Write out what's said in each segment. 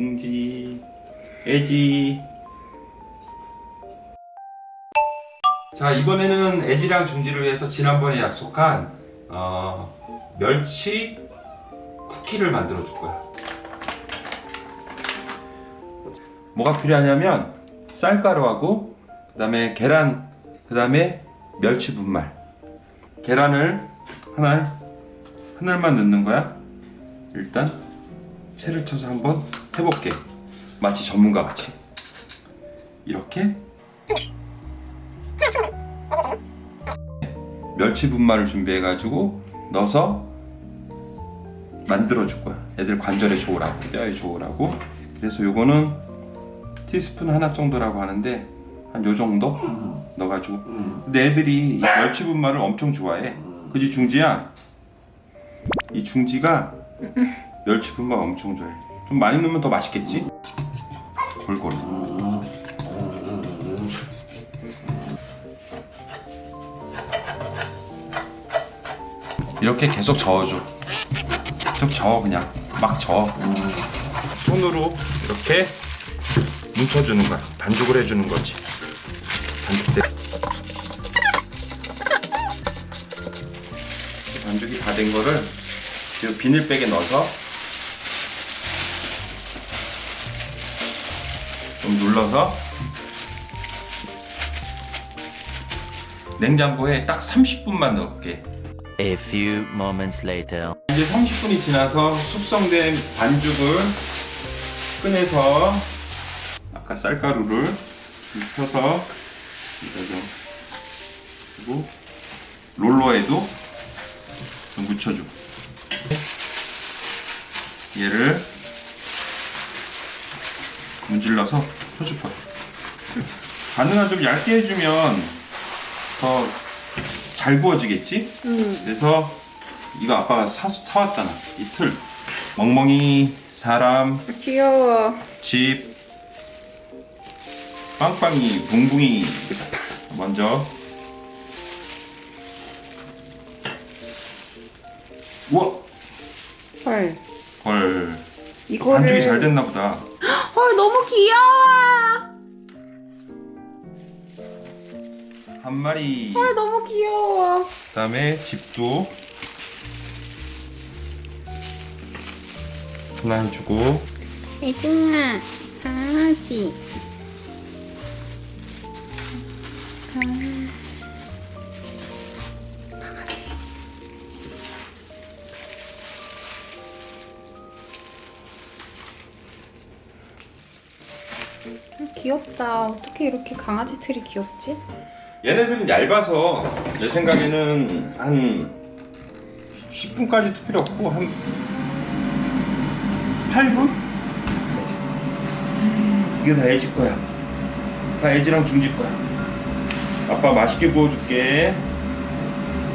중지 애지. 자 이번에는 애지랑 중지를 위해서 지난번에 약속한 어, 멸치 쿠키를 만들어 줄 거야. 뭐가 필요하냐면 쌀가루하고 그 다음에 계란 그 다음에 멸치 분말. 계란을 하나 하나만 넣는 거야. 일단 채를 쳐서 한번 해볼게 마치 전문가 같이. 이렇게. 멸치 분말을 준비해 가지고 넣어서 만들어 줄 거야. 애들 관절에 좋으라고 뼈에 좋으라고. 그래서 요거는 티스푼 하나 정도라고 하는데 한 요 정도 넣어가지고. 근데 애들이 이 멸치 분말을 엄청 좋아해. 그지 중지야? 이 중지가 멸치 분말 엄청 좋아해 좀 많이 넣으면 더 맛있겠지? 골고루. 이렇게 계속 저어줘. 계속 저어 그냥. 막 저어. 손으로 이렇게 뭉쳐주는 거야. 반죽을 해주는 거지. 반죽돼 반죽이 다 된 거를 이 비닐백에 넣어서 좀 눌러서 냉장고에 딱 30분만 넣을게 A few moments later. 이제 30분이 지나서 숙성된 반죽을 꺼내서 아까 쌀가루를 좀 그리고 롤러에도 좀 묻혀주고 얘를 문질러서 거야 가능한 좀 얇게 해주면 더 잘 구워지겠지? 그래서 이거 아빠가 사, 사왔잖아 이틀 멍멍이 사람 귀여워. 집 빵빵이 붕붕이 먼저 우와 헐. 헐 이거를. 반죽이 잘 됐나 보다 헐 너무 귀여워. 한 마리 헐 너무 귀여워. 그 다음에 집도 하나 해주고 애증아 강아지. 강아지. 귀엽다. 어떻게 이렇게 강아지 틀이 귀엽지? 얘네들은 얇아서 내 생각에는 한 10분까지도 필요 없고 한 8분? 이게 다 애지 거야. 다 애지랑 중지 거야. 아빠 맛있게 구워줄게.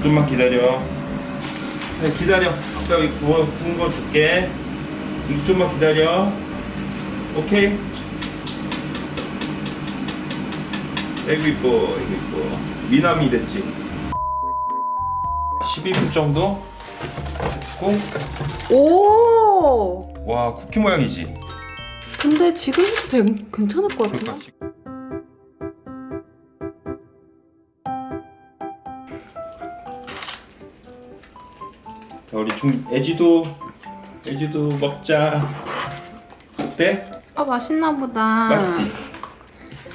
좀만 기다려. 네, 기다려. 아빠 여기 구워, 구운 거 줄게. 좀만 기다려. 오케이 아이고 이뻐 아이고 이뻐 미남이 됐지 12분 정도 고 오. 와 쿠키 모양이지 근데 지금 해도 되, 괜찮을 것 같은데? 그러니까 지금 자 우리 중 애지도 애지도 먹자 어때? 아 맛있나 보다. 맛있지?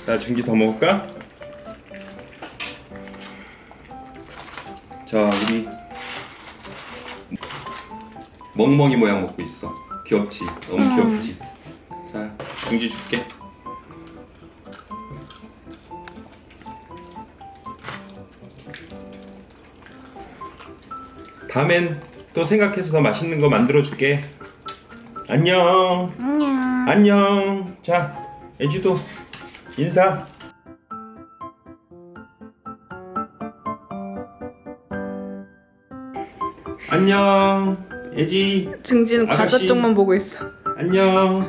나 중기 더 먹을까? 자 우리 멍멍이 모양 먹고 있어 귀엽지? 너무 음. 귀엽지? 자 중지 줄게 다음엔 또 생각해서 더 맛있는 거 만들어 줄게 안녕 안녕. 안녕. 자, 애지도 인사. 안녕. 애지. 증지는 과자. 쪽만 보고 있어. 안녕.